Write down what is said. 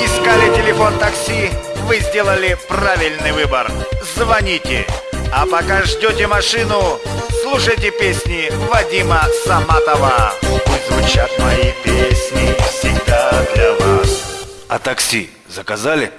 Искали телефон такси? Вы сделали правильный выбор. Звоните. А пока ждете машину, слушайте песни Вадима Саматова. Пусть звучат мои песни всегда для вас. А такси заказали?